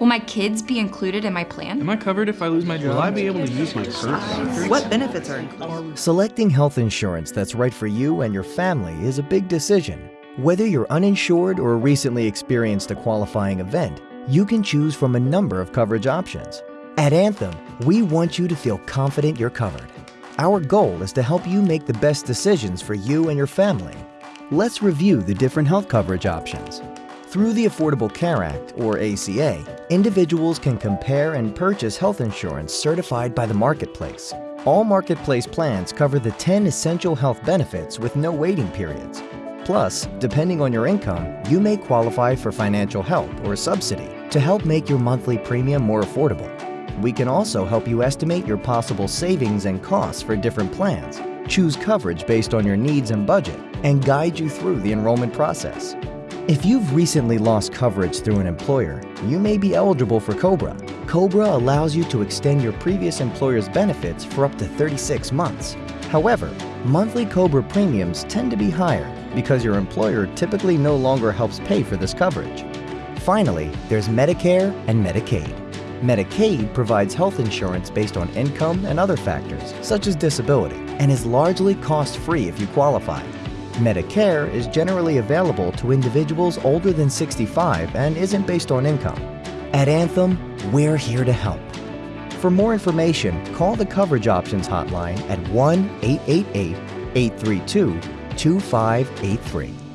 Will my kids be included in my plan? Am I covered if I lose my job? Will I be able to use my current doctor? What benefits are included? Selecting health insurance that's right for you and your family is a big decision. Whether you're uninsured or recently experienced a qualifying event, you can choose from a number of coverage options. At Anthem, we want you to feel confident you're covered. Our goal is to help you make the best decisions for you and your family. Let's review the different health coverage options. Through the Affordable Care Act, or ACA, individuals can compare and purchase health insurance certified by the Marketplace. All Marketplace plans cover the 10 essential health benefits with no waiting periods. Plus, depending on your income, you may qualify for financial help or subsidy to help make your monthly premium more affordable. We can also help you estimate your possible savings and costs for different plans, choose coverage based on your needs and budget, and guide you through the enrollment process. If you've recently lost coverage through an employer, you may be eligible for COBRA. COBRA allows you to extend your previous employer's benefits for up to 36 months. However, monthly COBRA premiums tend to be higher because your employer typically no longer helps pay for this coverage. Finally, there's Medicare and Medicaid. Medicaid provides health insurance based on income and other factors, such as disability, and is largely cost-free if you qualify. Medicare is generally available to individuals older than 65 and isn't based on income. At Anthem, we're here to help. For more information, call the Coverage Options Hotline at 1 888 832 2583.